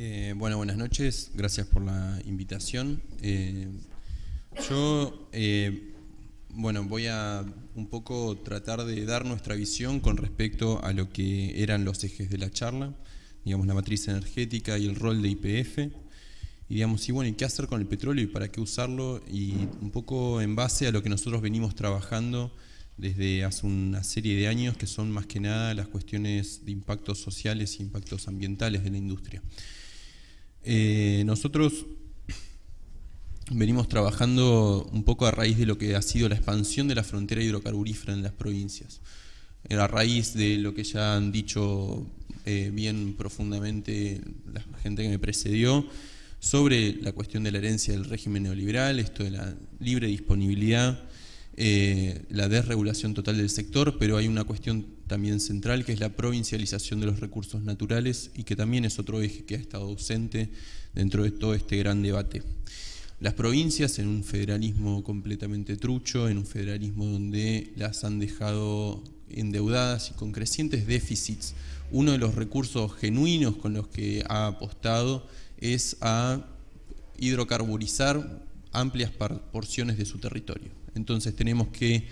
Eh, bueno, buenas noches, gracias por la invitación. Eh, yo, eh, bueno, voy a un poco tratar de dar nuestra visión con respecto a lo que eran los ejes de la charla, digamos, la matriz energética y el rol de IPF, y digamos, y bueno, ¿y qué hacer con el petróleo y para qué usarlo? Y un poco en base a lo que nosotros venimos trabajando desde hace una serie de años, que son más que nada las cuestiones de impactos sociales e impactos ambientales de la industria. Eh, nosotros venimos trabajando un poco a raíz de lo que ha sido la expansión de la frontera hidrocarburífera en las provincias. A raíz de lo que ya han dicho eh, bien profundamente la gente que me precedió, sobre la cuestión de la herencia del régimen neoliberal, esto de la libre disponibilidad eh, la desregulación total del sector, pero hay una cuestión también central que es la provincialización de los recursos naturales y que también es otro eje que ha estado ausente dentro de todo este gran debate. Las provincias en un federalismo completamente trucho, en un federalismo donde las han dejado endeudadas y con crecientes déficits, uno de los recursos genuinos con los que ha apostado es a hidrocarburizar amplias porciones de su territorio. Entonces tenemos que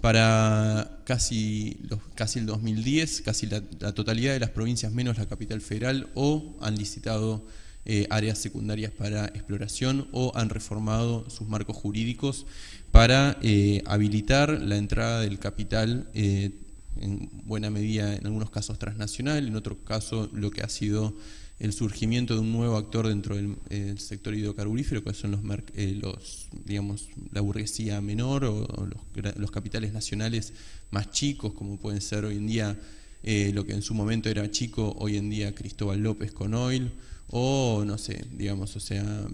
para casi, casi el 2010, casi la, totalidad de las provincias menos la capital federal o han licitado eh, áreas secundarias para exploración o han reformado sus marcos jurídicos para eh, habilitar la entrada del capital eh, en buena medida en algunos casos transnacional, en otro caso lo que ha sido el surgimiento de un nuevo actor dentro del sector hidrocarburífero, que son los, eh, los, digamos, la burguesía menor o, los, capitales nacionales más chicos, como pueden ser hoy en día eh, lo que en su momento era chico, hoy en día Cristóbal López con Oil, o no sé, digamos, o sea,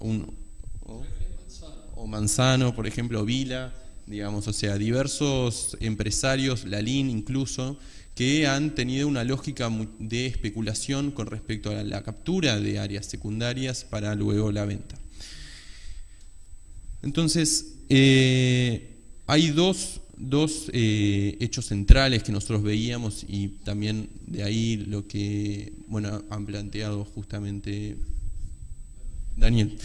un, o, Manzano, por ejemplo, Vila, digamos, o sea, diversos empresarios, Lalín incluso, que han tenido una lógica de especulación con respecto a la captura de áreas secundarias para luego la venta. Entonces, eh, hay dos, eh, hechos centrales que nosotros veíamos y también de ahí lo que bueno, han planteado justamente Daniel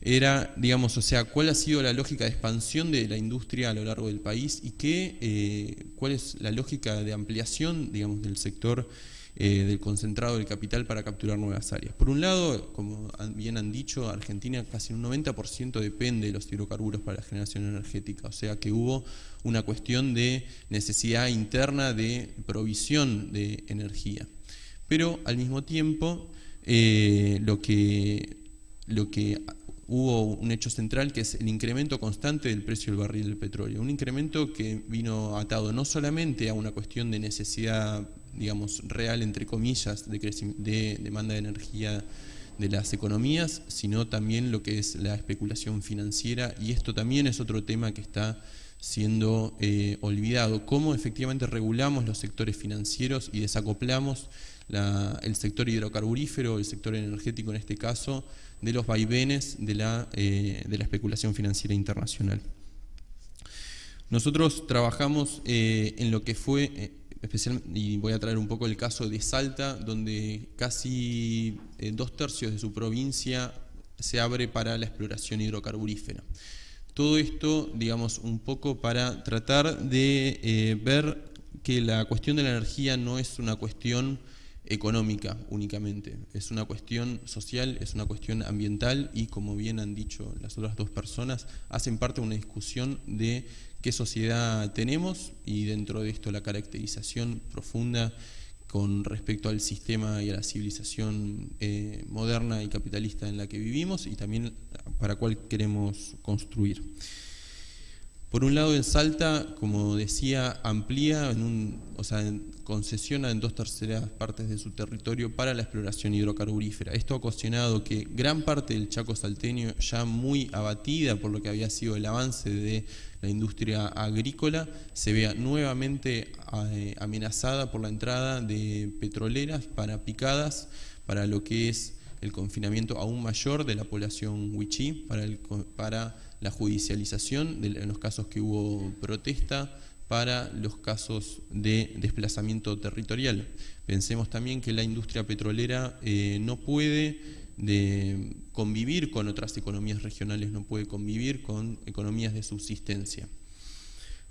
era, digamos, o sea, cuál ha sido la lógica de expansión de la industria a lo largo del país y qué, eh, cuál es la lógica de ampliación, digamos, del sector eh, del concentrado del capital para capturar nuevas áreas. Por un lado, como bien han dicho, Argentina casi un 90% depende de los hidrocarburos para la generación energética, o sea que hubo una cuestión de necesidad interna de provisión de energía. Pero al mismo tiempo, eh, lo que, lo que hubo un hecho central que es el incremento constante del precio del barril del petróleo. Un incremento que vino atado no solamente a una cuestión de necesidad, digamos, real, entre comillas, de, de demanda de energía de las economías, sino también lo que es la especulación financiera y esto también es otro tema que está siendo eh, olvidado, cómo efectivamente regulamos los sectores financieros y desacoplamos el sector hidrocarburífero, el sector energético en este caso, de los vaivenes de la, eh, de la especulación financiera internacional. Nosotros trabajamos eh, en lo que fue, eh, y voy a traer un poco el caso de Salta, donde casi dos tercios de su provincia se abre para la exploración hidrocarburífera. Todo esto, digamos, un poco para tratar de ver que la cuestión de la energía no es una cuestión económica únicamente, es una cuestión social, es una cuestión ambiental y como bien han dicho las otras dos personas, hacen parte de una discusión de qué sociedad tenemos y dentro de esto la caracterización profunda con respecto al sistema y a la civilización eh, moderna y capitalista en la que vivimos y también para cuál queremos construir. Por un lado, en Salta, como decía, amplía, en un, o sea, concesiona en dos terceras partes de su territorio para la exploración hidrocarburífera. Esto ha ocasionado que gran parte del Chaco salteño, ya muy abatida por lo que había sido el avance de la industria agrícola, se vea nuevamente eh, amenazada por la entrada de petroleras para picadas, para lo que es el confinamiento aún mayor de la población huichí, para, el, para la judicialización de, los casos que hubo protesta para los casos de desplazamiento territorial. Pensemos también que la industria petrolera eh, no puede convivir con otras economías regionales, no puede convivir con economías de subsistencia.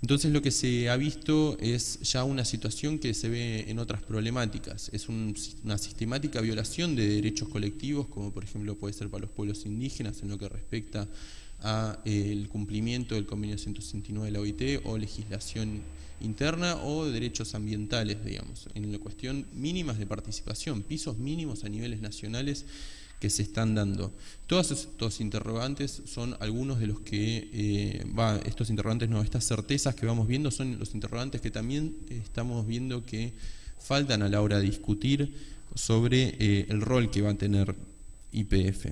Entonces lo que se ha visto es ya una situación que se ve en otras problemáticas, es una sistemática violación de derechos colectivos, como por ejemplo puede ser para los pueblos indígenas en lo que respecta al eh, cumplimiento del convenio 169 de la OIT o legislación interna o derechos ambientales, digamos, en la cuestión mínimas de participación, pisos mínimos a niveles nacionales que se están dando. Todos estos interrogantes son algunos de los que, eh, va, estos interrogantes no, estas certezas que vamos viendo son los interrogantes que también estamos viendo que faltan a la hora de discutir sobre eh, el rol que va a tener IPF.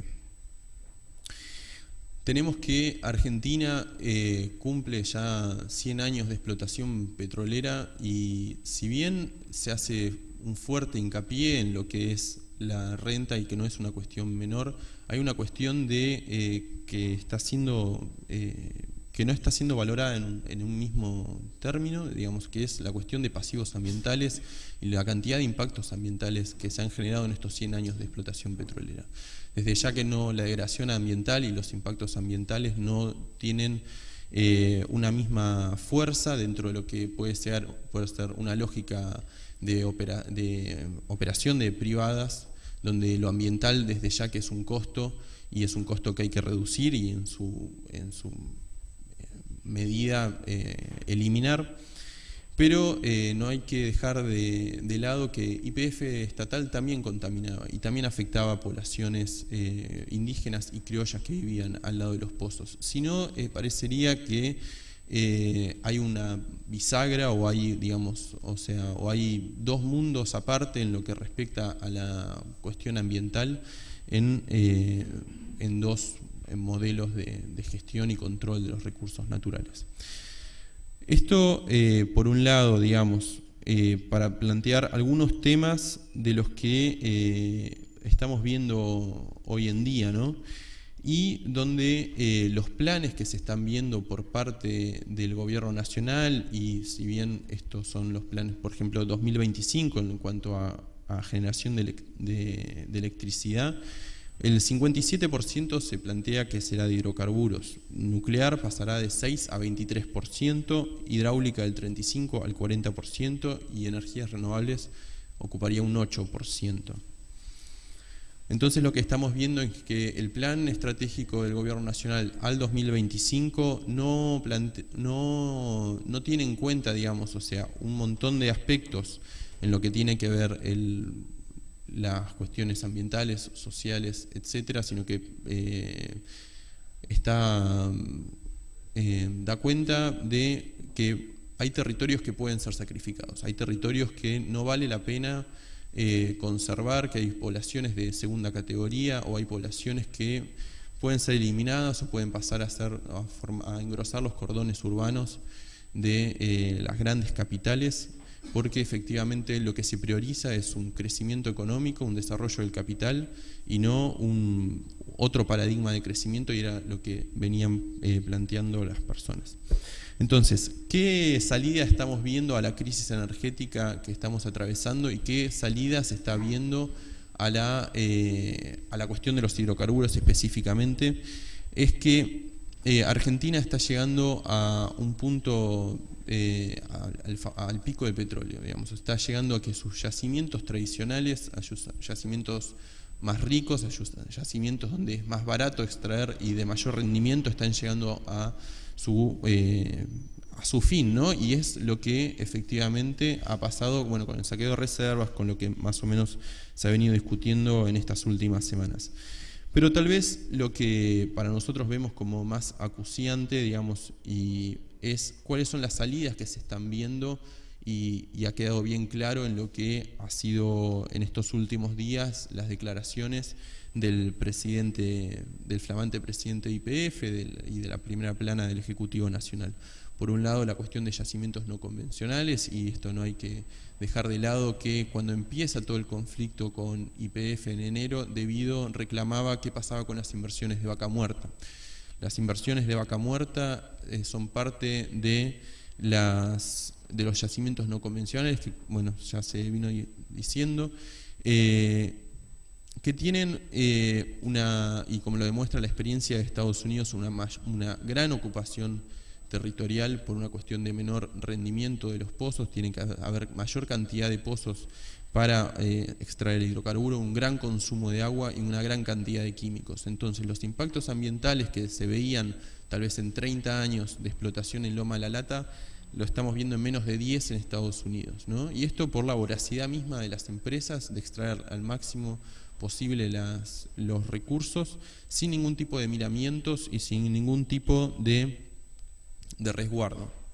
Tenemos que Argentina eh, cumple ya 100 años de explotación petrolera y si bien se hace un fuerte hincapié en lo que es la renta y que no es una cuestión menor, hay una cuestión de eh, que está siendo eh, que no está siendo valorada en, un mismo término, digamos que es la cuestión de pasivos ambientales y la cantidad de impactos ambientales que se han generado en estos 100 años de explotación petrolera. Desde ya que no la degradación ambiental y los impactos ambientales no tienen eh, una misma fuerza dentro de lo que puede ser, puede ser una lógica de, de operación de privadas, donde lo ambiental desde ya que es un costo y es un costo que hay que reducir y en su, en su eh, medida eh, eliminar. Pero eh, no hay que dejar de, lado que IPF estatal también contaminaba y también afectaba a poblaciones indígenas y criollas que vivían al lado de los pozos. Si no, parecería que eh, hay una bisagra o hay, digamos, o sea, o hay dos mundos aparte en lo que respecta a la cuestión ambiental en, eh, en dos modelos de, gestión y control de los recursos naturales. Esto, eh, por un lado, digamos, para plantear algunos temas de los que estamos viendo hoy en día, ¿no? y donde eh, los planes que se están viendo por parte del gobierno nacional, y si bien estos son los planes, por ejemplo, 2025 en cuanto a, generación de, electricidad, el 57% se plantea que será de hidrocarburos, nuclear pasará de 6 a 23%, hidráulica del 35 al 40% y energías renovables ocuparía un 8%. Entonces lo que estamos viendo es que el plan estratégico del Gobierno Nacional al 2025 no, no, tiene en cuenta, digamos, o sea, un montón de aspectos en lo que tiene que ver las cuestiones ambientales, sociales, etcétera, sino que eh, está, eh, da cuenta de que hay territorios que pueden ser sacrificados, hay territorios que no vale la pena eh, conservar, que hay poblaciones de segunda categoría o hay poblaciones que pueden ser eliminadas o pueden pasar a, ser, a, engrosar los cordones urbanos de eh, las grandes capitales porque efectivamente lo que se prioriza es un crecimiento económico, un desarrollo del capital y no un otro paradigma de crecimiento y era lo que venían eh, planteando las personas. Entonces, ¿qué salida estamos viendo a la crisis energética que estamos atravesando y qué salida se está viendo a la, eh, a la cuestión de los hidrocarburos específicamente? Es que eh, Argentina está llegando a un punto, eh, al, pico del petróleo, digamos, está llegando a que sus yacimientos tradicionales, a yacimientos más ricos, yacimientos donde es más barato extraer y de mayor rendimiento, están llegando a su, eh, a su fin, ¿no? Y es lo que efectivamente ha pasado bueno, con el saqueo de reservas, con lo que más o menos se ha venido discutiendo en estas últimas semanas. Pero tal vez lo que para nosotros vemos como más acuciante, digamos, y es cuáles son las salidas que se están viendo y, y, ha quedado bien claro en lo que ha sido en estos últimos días las declaraciones del presidente, del flamante presidente de IPF y de la primera plana del Ejecutivo Nacional. Por un lado, la cuestión de yacimientos no convencionales, y esto no hay que dejar de lado que cuando empieza todo el conflicto con IPF en enero, debido reclamaba qué pasaba con las inversiones de vaca muerta. Las inversiones de vaca muerta eh, son parte de las, de los yacimientos no convencionales, que bueno, ya se vino diciendo, eh, que tienen eh, una, y como lo demuestra la experiencia de Estados Unidos, una, una gran ocupación territorial por una cuestión de menor rendimiento de los pozos, tiene que haber mayor cantidad de pozos para eh, extraer hidrocarburo, un gran consumo de agua y una gran cantidad de químicos. Entonces los impactos ambientales que se veían tal vez en 30 años de explotación en Loma La Lata, lo estamos viendo en menos de 10 en Estados Unidos. ¿no? Y esto por la voracidad misma de las empresas de extraer al máximo posible las, los recursos sin ningún tipo de miramientos y sin ningún tipo de, de resguardo.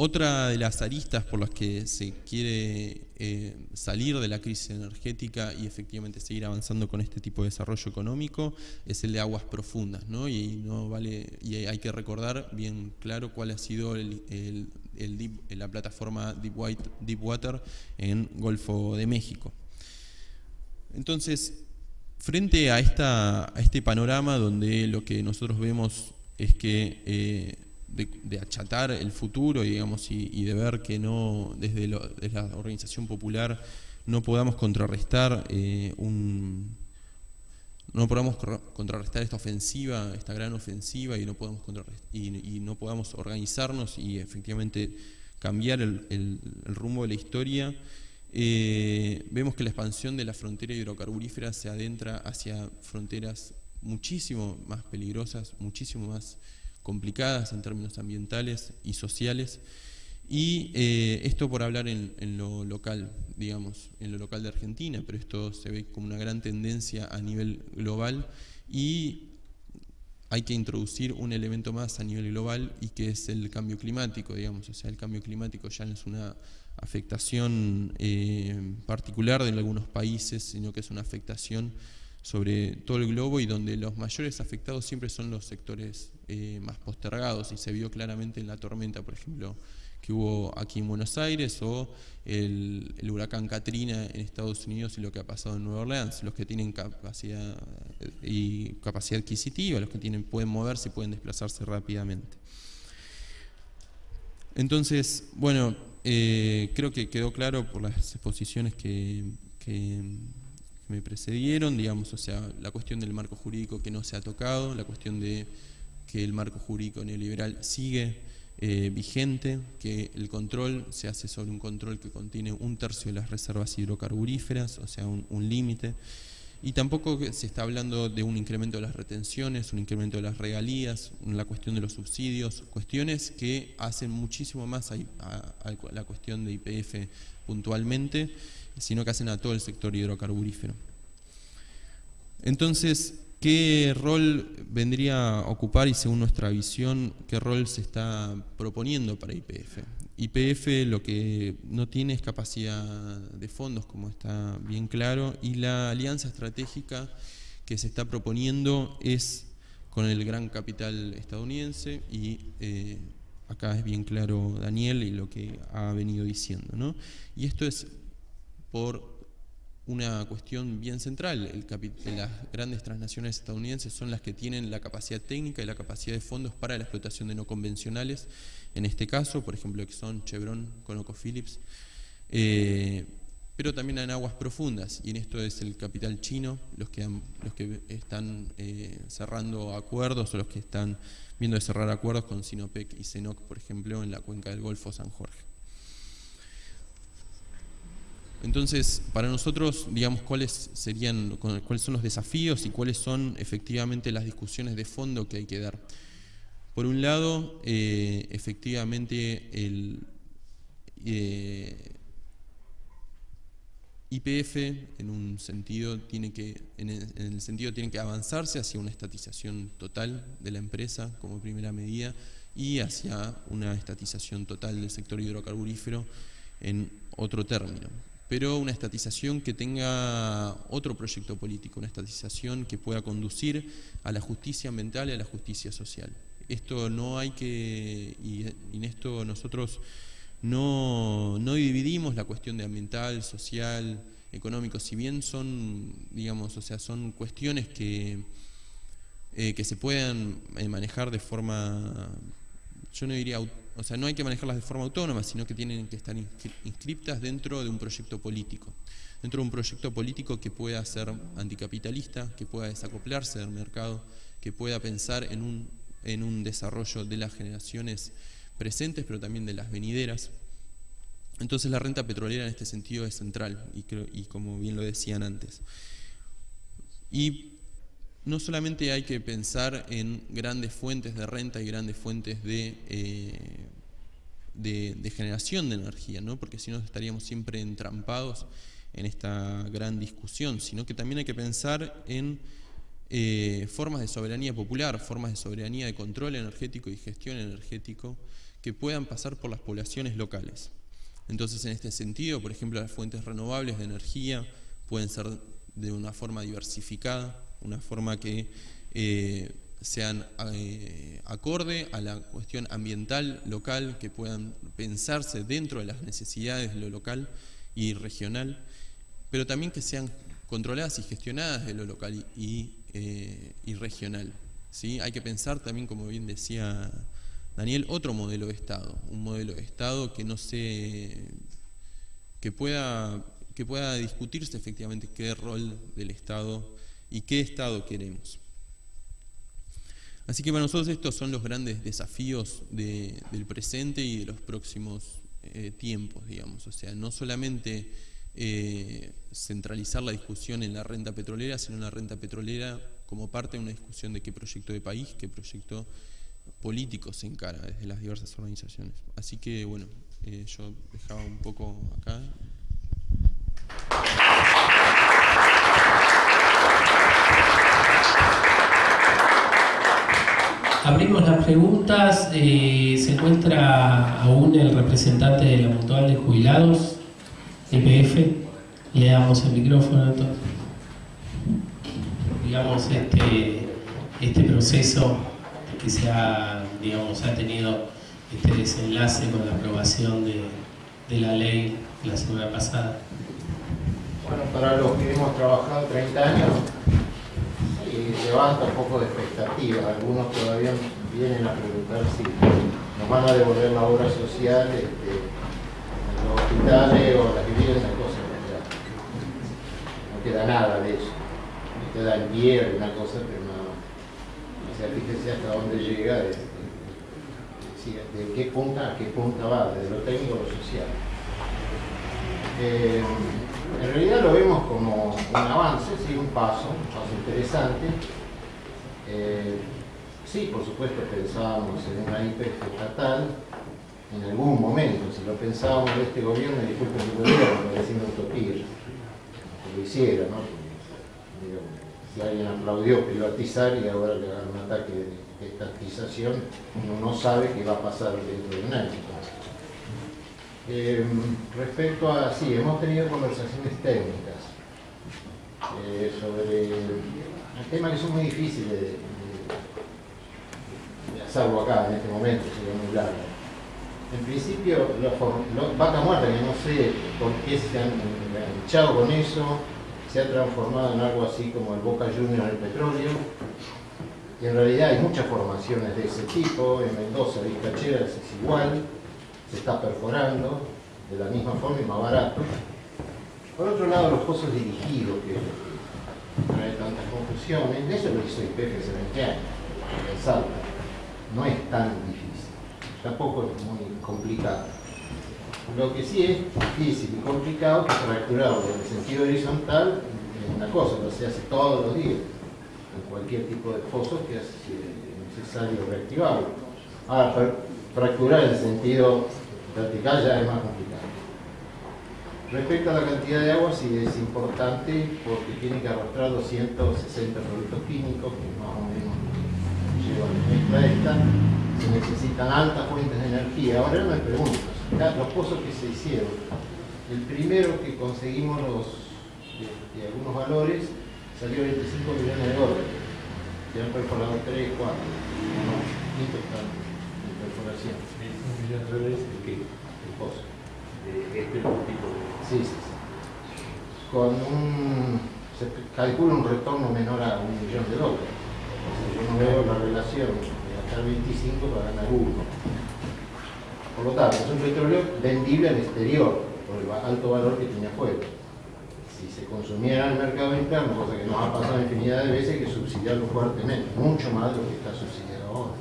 Otra de las aristas por las que se quiere eh, salir de la crisis energética y efectivamente seguir avanzando con este tipo de desarrollo económico es el de aguas profundas, ¿no? Y no vale y hay que recordar bien claro cuál ha sido el, la plataforma Deep, Deepwater en Golfo de México. Entonces, frente a, esta, a este panorama donde lo que nosotros vemos es que eh, de, achatar el futuro digamos, y, de ver que no desde, la organización popular no podamos contrarrestar eh, un no podamos contrarrestar esta ofensiva, esta gran ofensiva y no podamos y, no podamos organizarnos y efectivamente cambiar el, rumbo de la historia, eh, vemos que la expansión de la frontera hidrocarburífera se adentra hacia fronteras muchísimo más peligrosas, muchísimo más complicadas en términos ambientales y sociales. Y eh, esto por hablar en, lo local, digamos, en lo local de Argentina, pero esto se ve como una gran tendencia a nivel global y hay que introducir un elemento más a nivel global y que es el cambio climático, digamos, o sea, el cambio climático ya no es una afectación eh, particular de algunos países, sino que es una afectación sobre todo el globo y donde los mayores afectados siempre son los sectores eh, más postergados y se vio claramente en la tormenta, por ejemplo, que hubo aquí en Buenos Aires o el, huracán Katrina en Estados Unidos y lo que ha pasado en Nueva Orleans, los que tienen capacidad eh, y capacidad adquisitiva, los que tienen pueden moverse, pueden desplazarse rápidamente. Entonces, bueno, eh, creo que quedó claro por las exposiciones que me precedieron, digamos, o sea, la cuestión del marco jurídico que no se ha tocado, la cuestión de que el marco jurídico neoliberal sigue eh, vigente, que el control se hace sobre un control que contiene un tercio de las reservas hidrocarburíferas, o sea, un, límite, y tampoco se está hablando de un incremento de las retenciones, un incremento de las regalías, la cuestión de los subsidios, cuestiones que hacen muchísimo más a la cuestión de IPF puntualmente, sino que hacen a todo el sector hidrocarburífero. Entonces, ¿qué rol vendría a ocupar y según nuestra visión, qué rol se está proponiendo para IPF? IPF lo que no tiene es capacidad de fondos, como está bien claro, y la alianza estratégica que se está proponiendo es con el gran capital estadounidense y eh, acá es bien claro Daniel y lo que ha venido diciendo. ¿no? Y esto es por una cuestión bien central. Las grandes transnaciones estadounidenses son las que tienen la capacidad técnica y la capacidad de fondos para la explotación de no convencionales. En este caso, por ejemplo, Exxon, Chevron, ConocoPhillips. Eh, pero también en aguas profundas, y en esto es el capital chino, los que, los que están eh, cerrando acuerdos o los que están viendo de cerrar acuerdos con Sinopec y Cenoc, por ejemplo, en la cuenca del Golfo San Jorge. Entonces, para nosotros, digamos, cuáles serían, cuáles son los desafíos y cuáles son efectivamente las discusiones de fondo que hay que dar. Por un lado, eh, efectivamente, el eh, IPF, en un sentido, tiene que, en el, sentido tiene que avanzarse hacia una estatización total de la empresa como primera medida y hacia una estatización total del sector hidrocarburífero en otro término pero una estatización que tenga otro proyecto político, una estatización que pueda conducir a la justicia ambiental y a la justicia social. Esto no hay que, y en esto nosotros no, dividimos la cuestión de ambiental, social, económico, si bien son, digamos, o sea, son cuestiones que, eh, que se puedan eh, manejar de forma, yo no diría o sea, no hay que manejarlas de forma autónoma, sino que tienen que estar inscriptas dentro de un proyecto político. Dentro de un proyecto político que pueda ser anticapitalista, que pueda desacoplarse del mercado, que pueda pensar en un, en un desarrollo de las generaciones presentes, pero también de las venideras. Entonces la renta petrolera en este sentido es central, y, como bien lo decían antes. Y no solamente hay que pensar en grandes fuentes de renta y grandes fuentes de, eh, de, generación de energía, ¿no? porque si no estaríamos siempre entrampados en esta gran discusión, sino que también hay que pensar en eh, formas de soberanía popular, formas de soberanía de control energético y gestión energético que puedan pasar por las poblaciones locales. Entonces, en este sentido, por ejemplo, las fuentes renovables de energía pueden ser de una forma diversificada, una forma que eh, sean eh, acorde a la cuestión ambiental local, que puedan pensarse dentro de las necesidades de lo local y regional, pero también que sean controladas y gestionadas de lo local y, eh, regional. ¿sí? Hay que pensar también, como bien decía Daniel, otro modelo de Estado, un modelo de Estado que no se que pueda que pueda discutirse efectivamente qué rol del Estado y qué Estado queremos. Así que para nosotros estos son los grandes desafíos del presente y de los próximos eh, tiempos, digamos. O sea, no solamente eh, centralizar la discusión en la renta petrolera, sino en la renta petrolera como parte de una discusión de qué proyecto de país, qué proyecto político se encara desde las diversas organizaciones. Así que, bueno, eh, yo dejaba un poco acá. Abrimos las preguntas. Eh, se encuentra aún el representante de la Mutual de Jubilados, EPF. Le damos el micrófono. Digamos, este, este proceso que se ha, digamos, ha tenido este desenlace con la aprobación de, de la ley la semana pasada. Bueno, para los que hemos trabajado 30 años, levanta un poco de expectativa. Algunos todavía vienen a preguntar si nos van a devolver la obra social este, en los hospitales o las viviendas, cosas No queda nada de eso. No queda en pie alguna cosa, pero nada O sea, fíjese hasta dónde llega, de, de, qué punta a qué punta va, desde lo técnico a lo social. Eh, en realidad lo vemos como un avance, sí, un paso, un paso interesante. Eh, sí, por supuesto pensábamos en una IPF estatal, en algún momento, si lo pensábamos de este gobierno, disculpen el gobierno, parecía una utopía, que lo hiciera, ¿no? Si alguien aplaudió privatizar y ahora le dan un ataque de estatización, uno no sabe qué va a pasar dentro de un año. Eh, respecto a, sí, hemos tenido conversaciones técnicas eh, sobre el tema que son muy difíciles de, hacerlo acá en este momento, sería muy largo. En principio, los, vaca muerta, que no sé por qué se han echado con eso, se ha transformado en algo así como el Boca Junior del petróleo, y en realidad hay muchas formaciones de ese tipo, en Mendoza, Vizcacheras es igual, se está perforando de la misma forma y más barato. Por otro lado, los pozos dirigidos, que trae tantas confusiones, eso lo hizo IPF hace 20 años, en Salta. No es tan difícil, tampoco es muy complicado. Lo que sí es difícil y complicado es fracturarlo en el sentido horizontal es una cosa, lo se hace todos los días, en cualquier tipo de pozo que es necesario reactivarlo. Ahora, fracturar en el sentido vertical ya es más complicado. Respecto a la cantidad de agua, sí es importante porque tiene que arrastrar 260 productos químicos, que más o menos llevan la esta. Se necesitan altas fuentes de energía. Ahora me pregunto, los pozos que se hicieron, el primero que conseguimos los, de, algunos valores salió 25 millones de dólares. Se han perforado 3, 4, no, quinto de perforación. ¿Un millón de dólares de qué? El pozo. De este tipo de... Sí, sí, sí. Con un... se calcula un retorno menor a un millón de dólares. Yo no veo la relación gastar 25 para ganar uno. Por lo tanto, es un petróleo vendible al exterior por el alto valor que tiene afuera. Si se consumiera en el mercado interno, cosa que nos ha pasado infinidad de veces, hay que subsidiarlo fuertemente, mucho más de lo que está subsidiado ahora.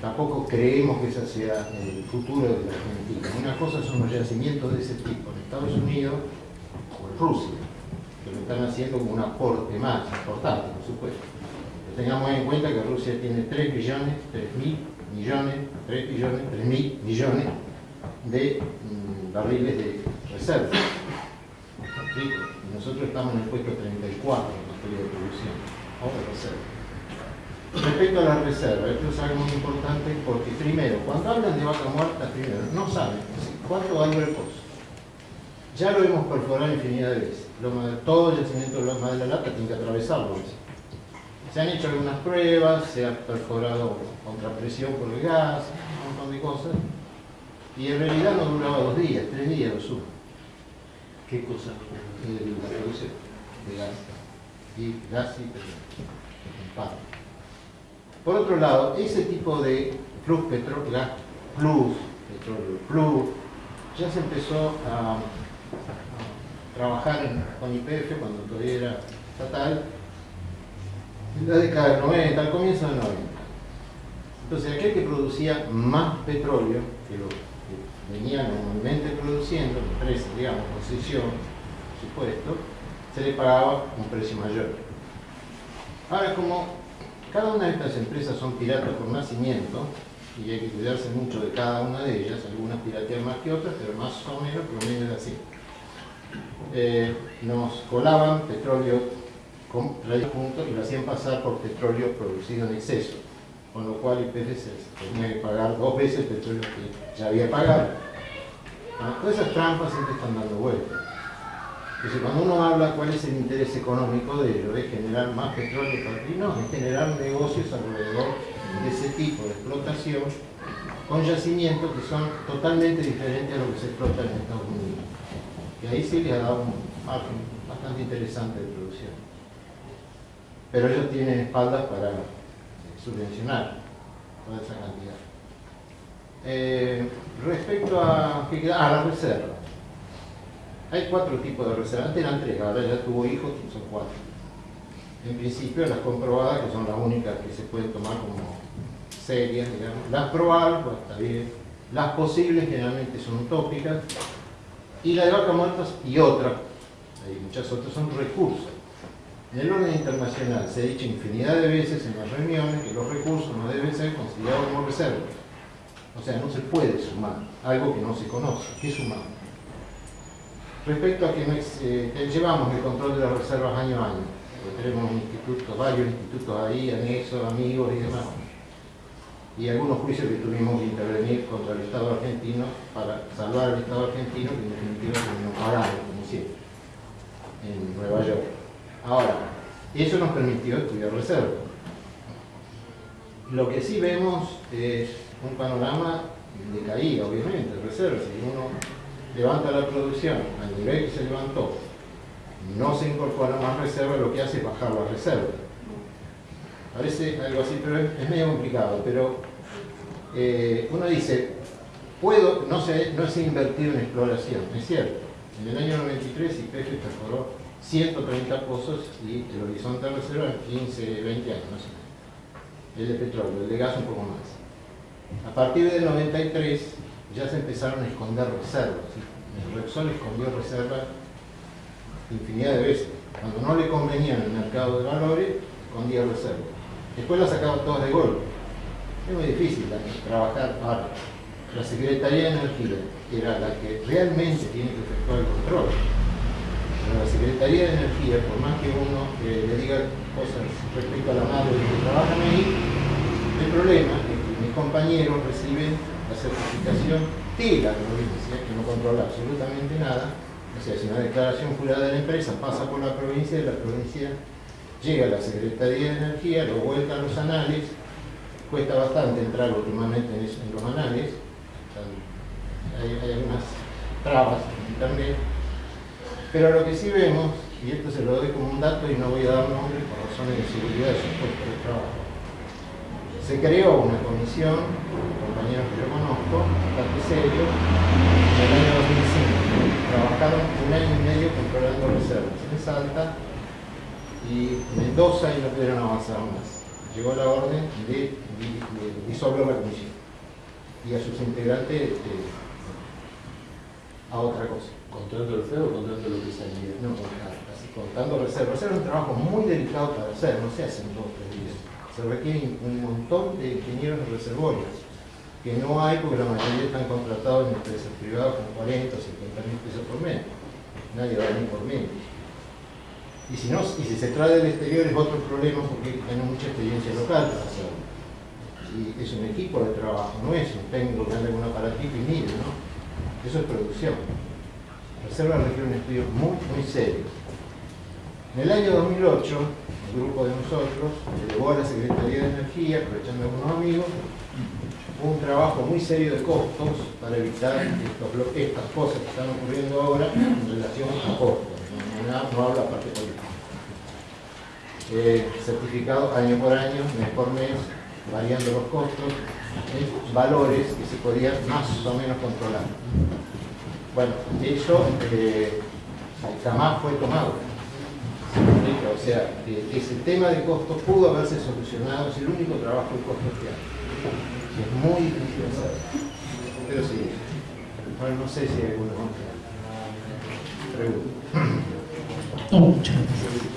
Tampoco creemos que ese sea el futuro de la Argentina. Una cosa son los yacimientos de ese tipo en Estados Unidos o en Rusia, que lo están haciendo como un aporte más importante, por supuesto. Tengamos en cuenta que Rusia tiene 3 billones, 3 mil millones, 3 billones, 3 mil millones de mm, barriles de reserva. Nosotros estamos en el puesto 34 en materia de producción o reserva. Respecto a la reserva, esto es algo muy importante porque primero, cuando hablan de vaca muerta, primero, no saben cuánto vale el pozo. Ya lo hemos perforado infinidad de veces. Todo el yacimiento de Loma de la Lata tiene que atravesarlo. Se han hecho algunas pruebas, se ha perforado contrapresión por el gas, un montón de cosas. Y en realidad no duraba dos días, tres días lo sumo, ¿Qué cosa? el- la producción de gas. Y gas y petróleo. Por otro lado, ese tipo de plus petróleo, gas plus, petróleo plus, ya se empezó a, a trabajar en- con IPF cuando todavía era estatal, la década del 90, al comienzo del 90. Entonces, aquel que producía más petróleo que lo que venía normalmente produciendo, la empresa, digamos, concesión, supuesto, se le pagaba un precio mayor. Ahora, como cada una de estas empresas son piratas por nacimiento, y hay que cuidarse mucho de cada una de ellas, algunas piratean más que otras, pero más o menos, por lo menos es así. Eh, nos colaban petróleo con rayos puntos y lo hacían pasar por petróleo producido en exceso, con lo cual IPF tenía que pagar dos veces el petróleo que ya había pagado. Todas esas trampas siempre están dando vueltas. Entonces, cuando uno habla cuál es el interés económico de ello, es generar más petróleo para no, es generar negocios alrededor de ese tipo de explotación con yacimientos que son totalmente diferentes a lo que se explota en Estados Unidos. Y ahí sí les ha dado un margen bastante interesante de producción. Pero ellos tienen espaldas para eh, subvencionar toda esa cantidad. Eh, respecto a, ¿qué queda? Ah, la reserva. Hay cuatro tipos de reservas. Antes eran tres, ahora ya tuvo hijos, son cuatro. En principio las comprobadas, que son las únicas que se pueden tomar como serias, digamos. Las probables, pues está bien. Las posibles generalmente son utópicas. Y la de vaca muertas y otra, hay muchas otras, son recursos. En el orden internacional se ha dicho infinidad de veces en las reuniones que los recursos no deben ser considerados como reservas. O sea, no se puede sumar algo que no se conoce. ¿Qué sumamos? Respecto a que, no es- eh, llevamos el control de las reservas año a año, porque tenemos institutos, varios institutos ahí, anexos, amigos y demás, y algunos juicios que tuvimos que intervenir contra el Estado argentino para salvar al Estado argentino, que en definitiva terminó pagando, como siempre, en Nueva York. Ahora, eso nos permitió estudiar reservas. Lo que sí vemos es un panorama de caída, obviamente, de reservas. Si uno levanta la producción al nivel que se levantó, no se incorpora más reservas, lo que hace es bajar la reserva. Parece algo así, pero es, medio complicado. Pero eh, uno dice, puedo, no sé, no sé invertir en exploración, es cierto. En el año 93 IPF perforó 130 pozos y el horizonte reserva en 15, 20 años. El de petróleo, el de gas un poco más. A partir del 93 ya se empezaron a esconder reservas. El Repsol escondió reservas infinidad de veces. Cuando no le convenía en el mercado de valores, escondía reservas. Después las sacaba todas de golpe. Es muy difícil trabajar para la Secretaría de Energía, que era la que realmente tiene que efectuar el control. Pero la Secretaría de Energía, por más que uno eh, le diga cosas respecto a la madre que trabajan ahí, el problema es que mis compañeros reciben la certificación de la provincia, que no controla absolutamente nada. O sea, si una declaración jurada de la empresa pasa por la provincia y la provincia llega a la Secretaría de Energía, lo vuelta a los anales, cuesta bastante entrar últimamente en, en los anales, hay, hay algunas trabas en internet, pero lo que sí vemos, y esto se lo doy como un dato y no voy a dar nombre por razones de seguridad de su puesto de trabajo, se creó una comisión, compañeros que yo conozco, bastante serios, en el año 2005. Trabajaron un año y medio controlando reservas en Salta y Mendoza y no pudieron avanzar más. Llegó la orden de, disolver la comisión y a sus integrantes eh, a otra cosa. ¿Contando el feo o contando lo que salía? No, así, contando reservas. Reservas es un trabajo muy delicado para hacer, no se hace en dos o tres días. Se requiere un montón de ingenieros de reservorios, que no hay porque la mayoría están contratados en empresas privadas con 40 o 50 mil pesos por mes. Nadie va a venir por menos. Y si, no, y si se trae del exterior es otro problema porque tiene mucha experiencia local para hacerlo. Y es un equipo de trabajo, no es un técnico que anda con un aparatito y mire, ¿no? Eso es producción. Reserva requiere un estudio muy, muy serio. En el año 2008, el grupo de nosotros llevó a la Secretaría de Energía, aprovechando algunos amigos, un trabajo muy serio de costos para evitar estas cosas que están ocurriendo ahora en relación a costos. No, no habla parte política. Eh, certificado año por año, mes por mes, variando los costos, valores que se podían más o menos controlar. Bueno, eso eh, jamás fue tomado. O sea, ese tema de costos pudo haberse solucionado, es el único trabajo de costos que hay. Es muy difícil hacer. Pero sí, bueno, no sé si hay alguna pregunta. No, muchas gracias.